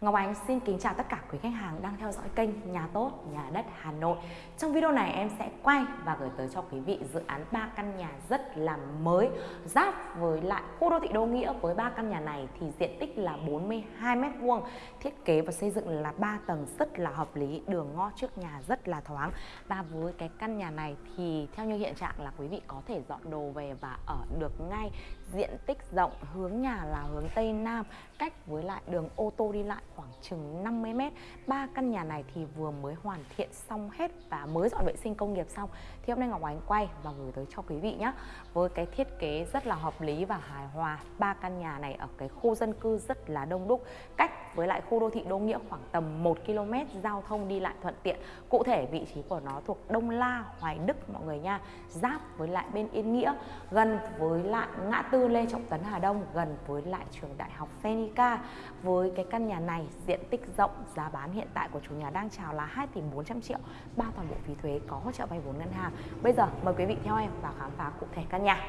Ngọc Ánh xin kính chào tất cả quý khách hàng đang theo dõi kênh Nhà Tốt, Nhà Đất Hà Nội. Trong video này em sẽ quay và gửi tới cho quý vị dự án 3 căn nhà rất là mới giáp với lại khu đô thị Đô Nghĩa với 3 căn nhà này thì diện tích là 42 m2, thiết kế và xây dựng là 3 tầng rất là hợp lý, đường ngõ trước nhà rất là thoáng. Và với cái căn nhà này thì theo như hiện trạng là quý vị có thể dọn đồ về và ở được ngay diện tích rộng hướng nhà là hướng Tây Nam cách với lại đường ô tô đi lại khoảng chừng 50 m. Ba căn nhà này thì vừa mới hoàn thiện xong hết và mới dọn vệ sinh công nghiệp xong. Thì hôm nay Ngọc Ánh quay và gửi tới cho quý vị nhé. Với cái thiết kế rất là hợp lý và hài hòa. Ba căn nhà này ở cái khu dân cư rất là đông đúc, cách với lại khu đô thị Đô Nghĩa khoảng tầm 1 km, giao thông đi lại thuận tiện. Cụ thể vị trí của nó thuộc Đông La, Hoài Đức mọi người nha. Giáp với lại bên Yên Nghĩa, gần với lại ngã tư Lê Trọng Tấn Hà Đông, gần với lại trường đại học Phenica. Với cái căn nhà này diện tích rộng, giá bán hiện tại của chủ nhà đang chào là 2 tỷ 400 triệu, bao toàn bộ phí thuế có hỗ trợ vay vốn ngân hàng. Bây giờ mời quý vị theo em vào khám phá cụ thể căn nhà.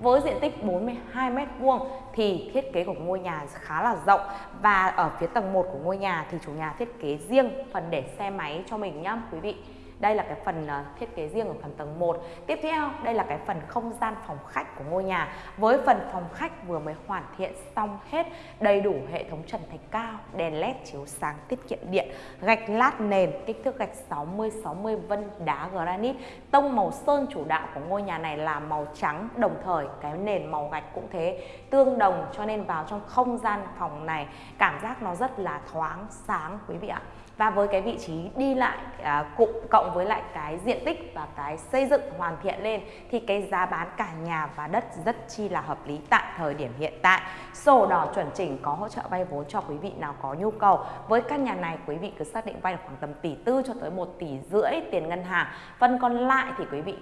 Với diện tích 42 m2 thì thiết kế của ngôi nhà khá là rộng và ở phía tầng 1 của ngôi nhà thì chủ nhà thiết kế riêng phần để xe máy cho mình nhá quý vị. Đây là cái phần ờ, thiết kế riêng ở phần tầng 1. Tiếp theo, đây là cái phần không gian phòng khách của ngôi nhà. Với phần phòng khách vừa mới hoàn thiện xong hết, đầy đủ hệ thống trần thạch cao, đèn led chiếu sáng tiết kiệm điện, gạch lát nền, kích thước gạch 60 60 vân đá granite. Tông màu sơn chủ đạo của ngôi nhà này là màu trắng, đồng thời cái nền màu gạch cũng thế, tương đồng cho nên vào trong không gian phòng này cảm giác nó rất là thoáng sáng quý vị ạ và với cái vị trí đi lại à, cụm cộng với lại cái diện tích và cái xây dựng hoàn thiện lên thì cái giá bán cả nhà và đất rất chi là hợp lý tại thời điểm hiện tại. Sổ đỏ chuẩn chỉnh có hỗ trợ vay vốn cho quý vị nào có nhu cầu. Với căn nhà này quý vị cứ xác định vay được khoảng tầm tỷ tư cho tới 1 tỷ rưỡi tiền ngân hàng. Phần còn lại thì quý vị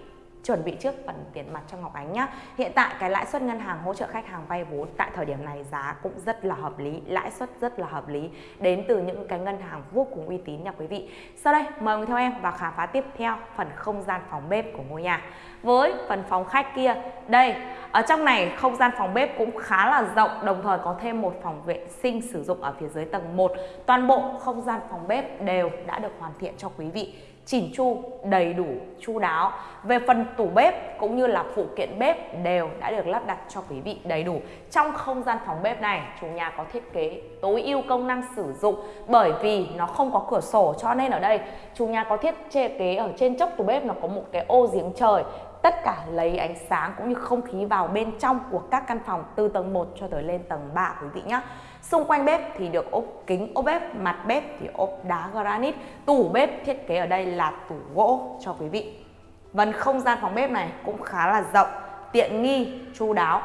chuẩn bị trước phần tiền mặt cho Ngọc Ánh nhé. Hiện tại cái lãi suất ngân hàng hỗ trợ khách hàng vay vốn tại thời điểm này giá cũng rất là hợp lý, lãi suất rất là hợp lý đến từ những cái ngân hàng vô cùng uy tín nha quý vị. Sau đây mời theo em và khám phá tiếp theo phần không gian phòng bếp của ngôi nhà. Với phần phòng khách kia, đây ở trong này không gian phòng bếp cũng khá là rộng đồng thời có thêm một phòng vệ sinh sử dụng ở phía dưới tầng 1. Toàn bộ không gian phòng bếp đều đã được hoàn thiện cho quý vị chỉn chu, đầy đủ, chu đáo. Về phần tủ bếp cũng như là phụ kiện bếp đều đã được lắp đặt cho quý vị đầy đủ. Trong không gian phòng bếp này, chủ nhà có thiết kế tối ưu công năng sử dụng bởi vì nó không có cửa sổ cho nên ở đây chủ nhà có thiết kế ở trên chốc tủ bếp nó có một cái ô giếng trời tất cả lấy ánh sáng cũng như không khí vào bên trong của các căn phòng từ tầng 1 cho tới lên tầng 3 quý vị nhé. Xung quanh bếp thì được ốp kính ốp bếp, mặt bếp thì ốp đá granite, tủ bếp thiết kế ở đây là tủ gỗ cho quý vị. Vân không gian phòng bếp này cũng khá là rộng, tiện nghi, chu đáo.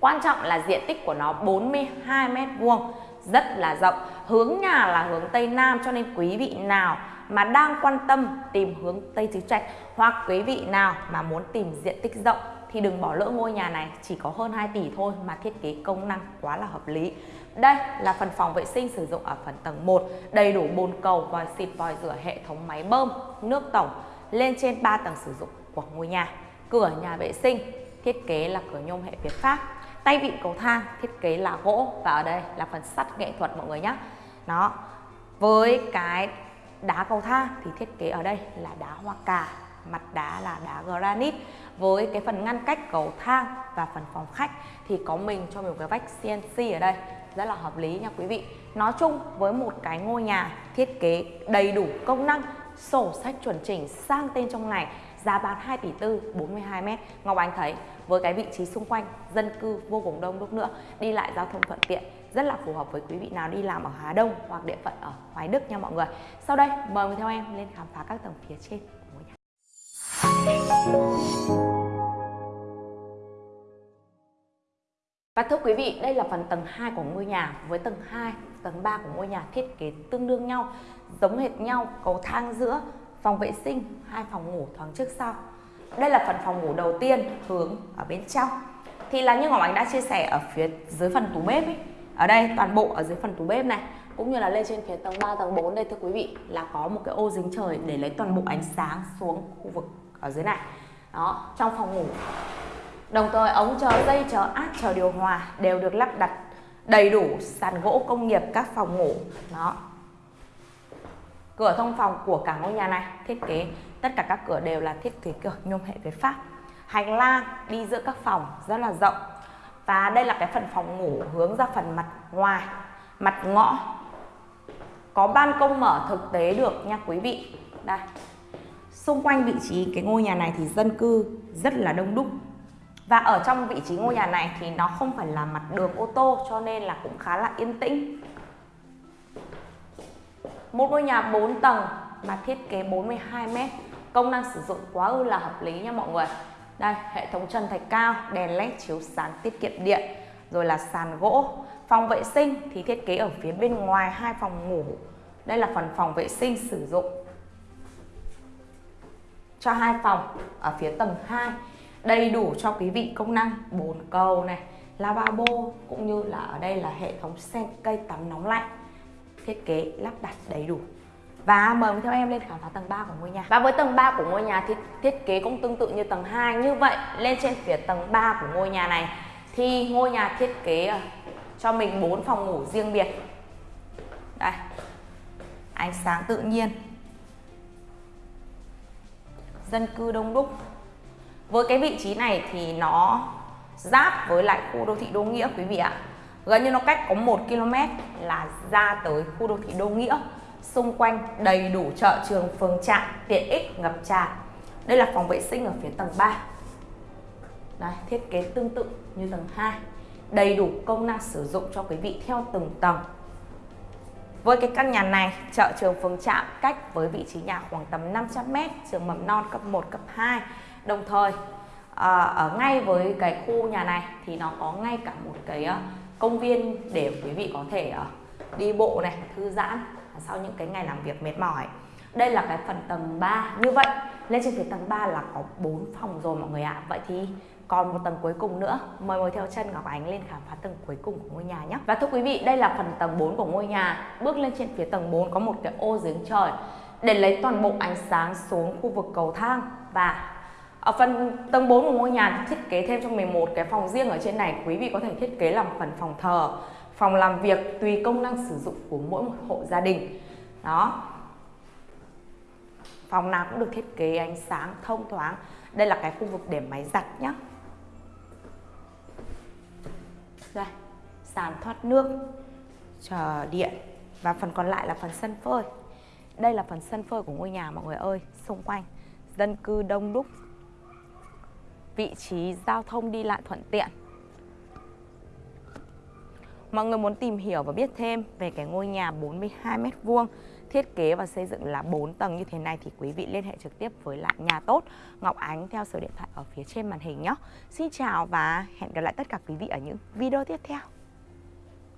Quan trọng là diện tích của nó 42 m2, rất là rộng. Hướng nhà là hướng Tây Nam cho nên quý vị nào mà đang quan tâm tìm hướng Tây Tứ Trạch hoặc quý vị nào mà muốn tìm diện tích rộng thì đừng bỏ lỡ ngôi nhà này chỉ có hơn 2 tỷ thôi mà thiết kế công năng quá là hợp lý. Đây là phần phòng vệ sinh sử dụng ở phần tầng 1, đầy đủ bồn cầu, vòi xịt, vòi rửa, hệ thống máy bơm, nước tổng lên trên 3 tầng sử dụng của ngôi nhà. Cửa nhà vệ sinh thiết kế là cửa nhôm hệ Việt Pháp. Tay vịn cầu thang thiết kế là gỗ và ở đây là phần sắt nghệ thuật mọi người nhé. Đó. Với cái đá cầu thang thì thiết kế ở đây là đá hoa cà mặt đá là đá granite với cái phần ngăn cách cầu thang và phần phòng khách thì có mình cho mình một cái vách CNC ở đây. Rất là hợp lý nha quý vị. Nói chung với một cái ngôi nhà thiết kế đầy đủ công năng, sổ sách chuẩn chỉnh sang tên trong này giá bán 2 tỷ tư 42 mét. Ngọc Anh thấy với cái vị trí xung quanh, dân cư vô cùng đông đúc nữa, đi lại giao thông thuận tiện, rất là phù hợp với quý vị nào đi làm ở Hà Đông hoặc địa phận ở Hoài Đức nha mọi người. Sau đây, mời người theo em lên khám phá các tầng phía trên của ngôi nhà. Và thưa quý vị, đây là phần tầng 2 của ngôi nhà với tầng 2, tầng 3 của ngôi nhà thiết kế tương đương nhau, giống hệt nhau, cầu thang giữa, phòng vệ sinh, hai phòng ngủ thoáng trước sau. Đây là phần phòng ngủ đầu tiên hướng ở bên trong. Thì là như Ngọc Ánh đã chia sẻ ở phía dưới phần tủ bếp ấy, ở đây toàn bộ ở dưới phần tủ bếp này cũng như là lên trên phía tầng 3, tầng 4 đây thưa quý vị là có một cái ô dính trời để lấy toàn bộ ánh sáng xuống khu vực ở dưới này. Đó, trong phòng ngủ. Đồng thời, ống chờ dây chờ áp chờ điều hòa đều được lắp đặt đầy đủ sàn gỗ công nghiệp, các phòng ngủ. Đó. Cửa thông phòng của cả ngôi nhà này thiết kế, tất cả các cửa đều là thiết kế cửa nhôm hệ với pháp. Hành lang đi giữa các phòng rất là rộng. Và đây là cái phần phòng ngủ hướng ra phần mặt ngoài, mặt ngõ. Có ban công mở thực tế được nha quý vị. Đây. Xung quanh vị trí cái ngôi nhà này thì dân cư rất là đông đúc và ở trong vị trí ngôi nhà này thì nó không phải là mặt đường ô tô, cho nên là cũng khá là yên tĩnh. Một ngôi nhà 4 tầng mà thiết kế 42 m công năng sử dụng quá ư là hợp lý nha mọi người. Đây, hệ thống trần thạch cao, đèn led chiếu sáng tiết kiệm điện, rồi là sàn gỗ. Phòng vệ sinh thì thiết kế ở phía bên ngoài hai phòng ngủ. Đây là phần phòng vệ sinh sử dụng cho hai phòng ở phía tầng 2 đầy đủ cho quý vị công năng. Bồn cầu này, lavabo cũng như là ở đây là hệ thống sen cây tắm nóng lạnh, thiết kế lắp đặt đầy đủ. Và mời theo em lên khám phá tầng 3 của ngôi nhà. Và với tầng 3 của ngôi nhà thì thiết kế cũng tương tự như tầng 2 Như vậy, lên trên phía tầng 3 của ngôi nhà này Thì ngôi nhà thiết kế ờ, cho mình 4 phòng ngủ riêng biệt. Đây, Ánh sáng tự nhiên. Dân cư đông đúc. Với cái vị trí này thì nó giáp với lại khu đô thị Đô Nghĩa quý vị ạ. Gần như nó cách có 1 km là ra tới khu đô thị Đô Nghĩa xung quanh đầy đủ chợ trường phường trạm tiện ích ngập tràn. Đây là phòng vệ sinh ở phía tầng 3 Đấy, thiết kế tương tự như tầng 2 đầy đủ công năng sử dụng cho quý vị theo từng tầng. Với cái căn nhà này, chợ trường phường trạm cách với vị trí nhà khoảng tầm 500m, trường mầm non cấp 1, cấp 2. Đồng thời, à, ở ngay với cái khu nhà này thì nó có ngay cả một cái à, công viên để quý vị có thể uh, đi bộ này, thư giãn sau những cái ngày làm việc mệt mỏi. Đây là cái phần tầng 3 như vậy lên trên phía tầng 3 là có 4 phòng rồi mọi người ạ. Vậy thì còn một tầng cuối cùng nữa. Mời mời theo chân Ngọc Ánh lên khám phá tầng cuối cùng của ngôi nhà nhé. Và thưa quý vị đây là phần tầng 4 của ngôi nhà. Bước lên trên phía tầng 4 có một cái ô giếng trời để lấy toàn bộ ánh sáng xuống khu vực cầu thang và ở phần tầng 4 của ngôi nhà thiết kế thêm cho mình một cái phòng riêng ở trên này. Quý vị có thể thiết kế làm phần phòng thờ, phòng làm việc tùy công năng sử dụng của mỗi một hộ gia đình. Đó. Phòng nào cũng được thiết kế ánh sáng thông thoáng. Đây là cái khu vực để máy giặt nhé đây, sàn thoát nước, chờ điện. Và phần còn lại là phần sân phơi. Đây là phần sân phơi của ngôi nhà mọi người ơi, xung quanh. Dân cư đông đúc vị trí giao thông đi lại thuận tiện Mọi người muốn tìm hiểu và biết thêm về cái ngôi nhà 42 m2 thiết kế và xây dựng là 4 tầng như thế này thì quý vị liên hệ trực tiếp với lại nhà tốt Ngọc Ánh theo số điện thoại ở phía trên màn hình nhé. Xin chào và hẹn gặp lại tất cả quý vị ở những video tiếp theo.